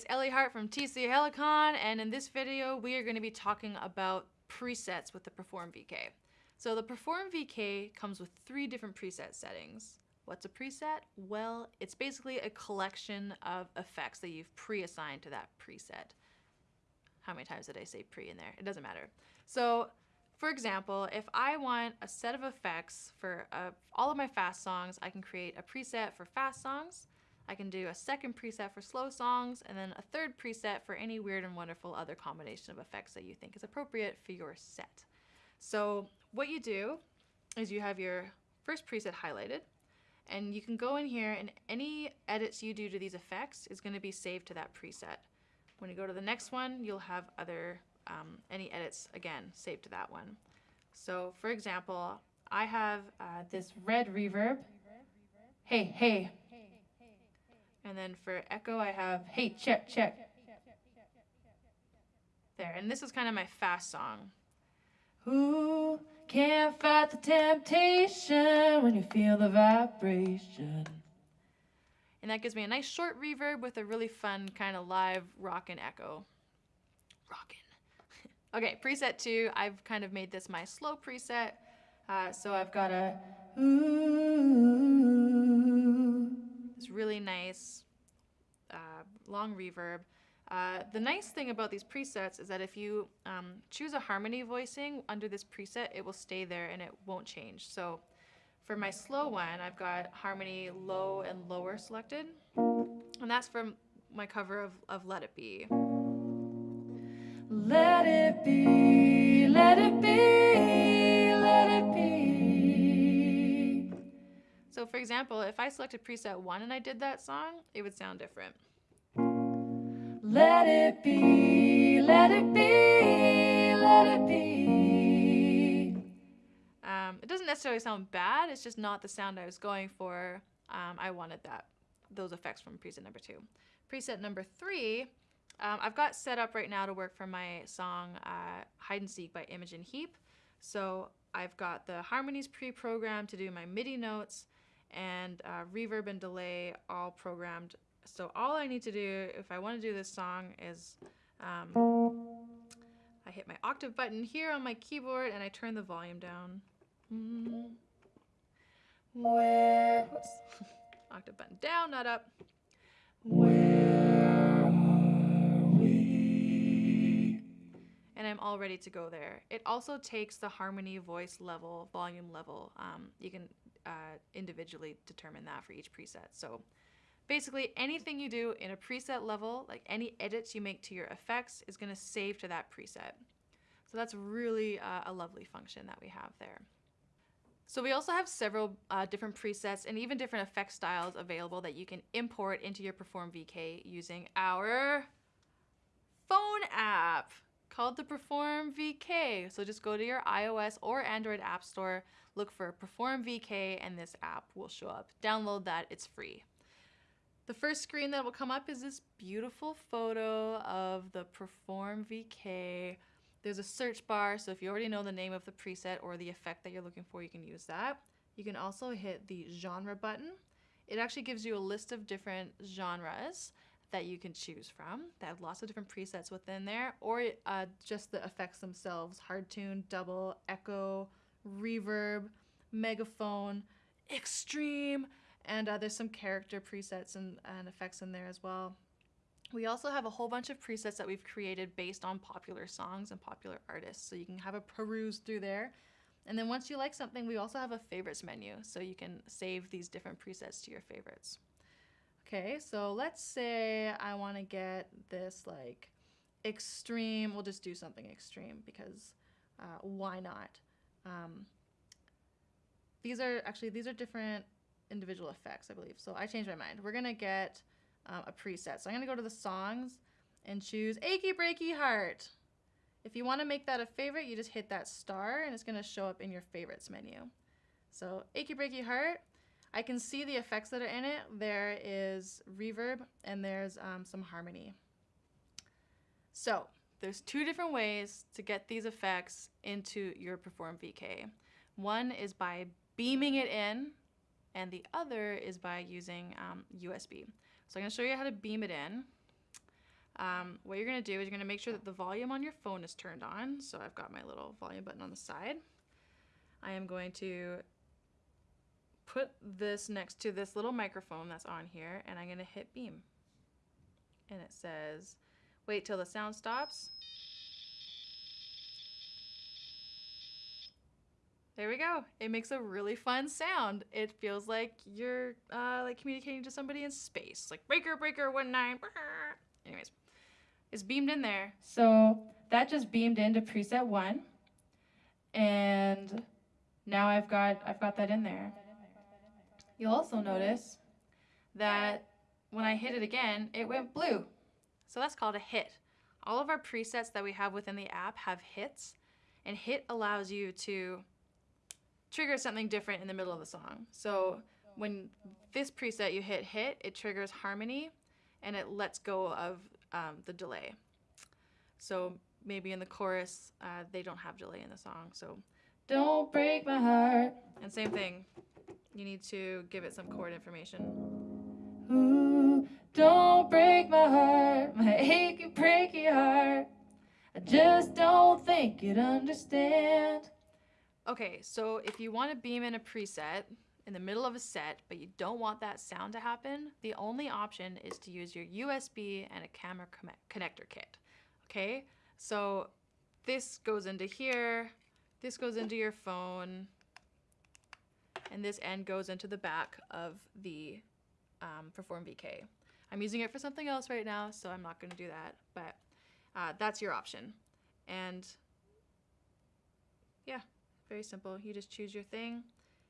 it's Ellie Hart from TC Helicon, and in this video, we are going to be talking about presets with the Perform VK. So the Perform VK comes with three different preset settings. What's a preset? Well, it's basically a collection of effects that you've pre-assigned to that preset. How many times did I say pre in there? It doesn't matter. So, for example, if I want a set of effects for uh, all of my fast songs, I can create a preset for fast songs, I can do a second preset for slow songs, and then a third preset for any weird and wonderful other combination of effects that you think is appropriate for your set. So what you do is you have your first preset highlighted, and you can go in here and any edits you do to these effects is going to be saved to that preset. When you go to the next one, you'll have other, um, any edits, again, saved to that one. So for example, I have uh, this red reverb. Hey, hey, and then for echo, I have, hey, check, check. There, and this is kind of my fast song. Who can't fight the temptation when you feel the vibration? And that gives me a nice short reverb with a really fun kind of live rockin' echo. Rockin'. okay, preset two, I've kind of made this my slow preset. Uh, so I've got a ooh, this really nice uh, long reverb. Uh, the nice thing about these presets is that if you um, choose a harmony voicing under this preset, it will stay there and it won't change. So for my slow one, I've got harmony low and lower selected. And that's from my cover of, of Let It Be. Let it be, let it be, So for example, if I selected preset one and I did that song, it would sound different. Let it be, let it be, let it be. Um, it doesn't necessarily sound bad, it's just not the sound I was going for. Um, I wanted that, those effects from preset number two. Preset number three, um, I've got set up right now to work for my song uh, Hide and Seek by Imogen Heap. So I've got the harmonies pre-programmed to do my MIDI notes and uh, reverb and delay all programmed so all I need to do if I want to do this song is um, I hit my octave button here on my keyboard and I turn the volume down. Where, octave button down, not up. And I'm all ready to go there. It also takes the harmony, voice level, volume level. Um, you can uh, individually determine that for each preset. So Basically, anything you do in a preset level, like any edits you make to your effects, is going to save to that preset. So that's really uh, a lovely function that we have there. So we also have several uh, different presets and even different effect styles available that you can import into your Perform VK using our phone app called the Perform VK. So just go to your iOS or Android app store, look for Perform VK and this app will show up. Download that, it's free. The first screen that will come up is this beautiful photo of the Perform VK. There's a search bar, so if you already know the name of the preset or the effect that you're looking for, you can use that. You can also hit the genre button. It actually gives you a list of different genres that you can choose from. They have lots of different presets within there, or uh, just the effects themselves, hard tune, double, echo, reverb, megaphone, extreme, and uh, there's some character presets and, and effects in there as well. We also have a whole bunch of presets that we've created based on popular songs and popular artists. So you can have a peruse through there. And then once you like something, we also have a favorites menu. So you can save these different presets to your favorites. Okay, so let's say I want to get this like extreme. We'll just do something extreme because uh, why not? Um, these are actually, these are different individual effects, I believe. So I changed my mind. We're going to get um, a preset. So I'm going to go to the songs and choose Achy Breaky Heart. If you want to make that a favorite, you just hit that star and it's going to show up in your favorites menu. So Achy Breaky Heart, I can see the effects that are in it. There is reverb and there's um, some harmony. So there's two different ways to get these effects into your Perform VK. One is by beaming it in and the other is by using um, USB. So I'm going to show you how to beam it in. um, what you're going to do is you're going to make sure that the volume on your phone is turned on. So I've got my little volume button on the side. I am going to put this next to this little microphone that's on here and I'm to hit beam. And it says, wait till the sound stops. There we go. It makes a really fun sound. It feels like you're uh, like communicating to somebody in space, like breaker, breaker, one nine. Anyways, it's beamed in there. So that just beamed into preset one, and now I've got I've got that in there. You'll also notice that when I hit it again, it went blue. So that's called a hit. All of our presets that we have within the app have hits, and hit allows you to trigger something different in the middle of the song. So when this preset you hit hit, it triggers harmony and it lets go of um, the delay. So maybe in the chorus, uh, they don't have delay in the song. So don't break my heart. And same thing, you need to give it some chord information. Ooh, don't break my heart, my achy, breaky heart. I just don't think you'd understand. Okay, so if you want to beam in a preset in the middle of a set, but you don't want that sound to happen, the only option is to use your USB and a camera connector kit. Okay, so this goes into here, this goes into your phone, and this end goes into the back of the um, Perform VK. I'm using it for something else right now, so I'm not going to do that, but uh, that's your option. And yeah. Very simple. You just choose your thing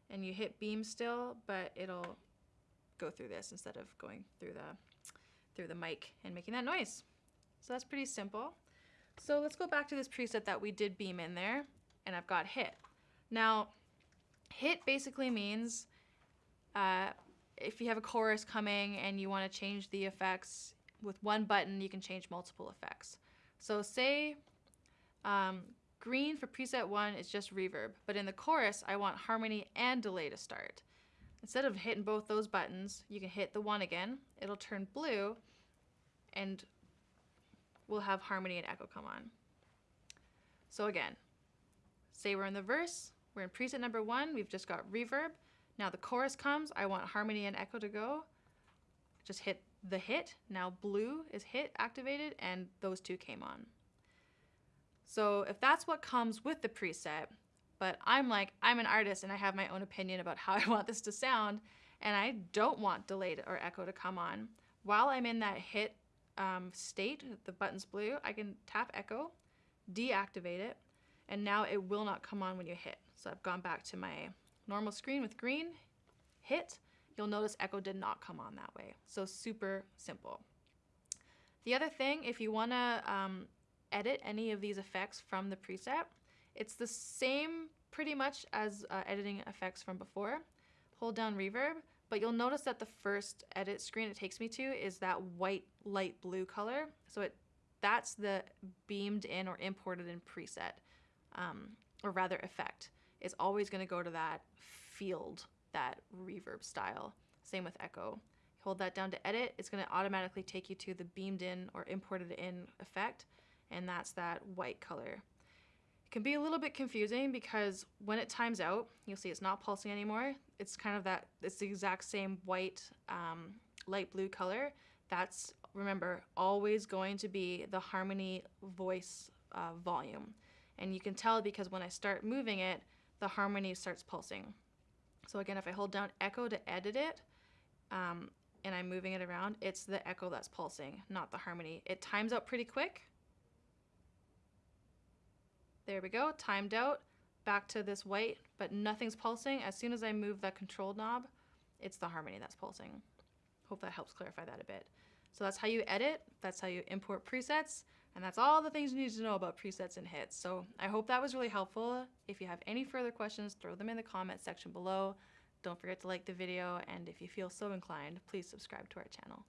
and you hit beam still, but it'll go through this instead of going through the through the mic and making that noise. So that's pretty simple. So let's go back to this preset that we did beam in there and I've got hit. Now hit basically means uh, if you have a chorus coming and you want to change the effects with one button, you can change multiple effects. So say um, Green for preset one is just reverb, but in the chorus, I want harmony and delay to start. Instead of hitting both those buttons, you can hit the one again, it'll turn blue, and we'll have harmony and echo come on. So again, say we're in the verse, we're in preset number one, we've just got reverb. Now the chorus comes, I want harmony and echo to go. Just hit the hit, now blue is hit activated, and those two came on. So if that's what comes with the preset, but I'm like, I'm an artist and I have my own opinion about how I want this to sound, and I don't want delayed or echo to come on, while I'm in that hit um, state, the button's blue, I can tap echo, deactivate it, and now it will not come on when you hit. So I've gone back to my normal screen with green, hit, you'll notice echo did not come on that way. So super simple. The other thing, if you wanna um, edit any of these effects from the preset. It's the same pretty much as uh, editing effects from before. Hold down reverb, but you'll notice that the first edit screen it takes me to is that white light blue color. So it that's the beamed in or imported in preset, um, or rather effect. It's always going to go to that field, that reverb style. Same with echo. Hold that down to edit, it's going to automatically take you to the beamed in or imported in effect and that's that white color. It can be a little bit confusing because when it times out, you'll see it's not pulsing anymore. It's kind of that, it's the exact same white, um, light blue color. That's, remember, always going to be the harmony voice uh, volume. And you can tell because when I start moving it, the harmony starts pulsing. So again, if I hold down echo to edit it, um, and I'm moving it around, it's the echo that's pulsing, not the harmony. It times out pretty quick, there we go, timed out. Back to this white, but nothing's pulsing. As soon as I move that control knob, it's the harmony that's pulsing. Hope that helps clarify that a bit. So that's how you edit, that's how you import presets, and that's all the things you need to know about presets and hits. So I hope that was really helpful. If you have any further questions, throw them in the comment section below. Don't forget to like the video, and if you feel so inclined, please subscribe to our channel.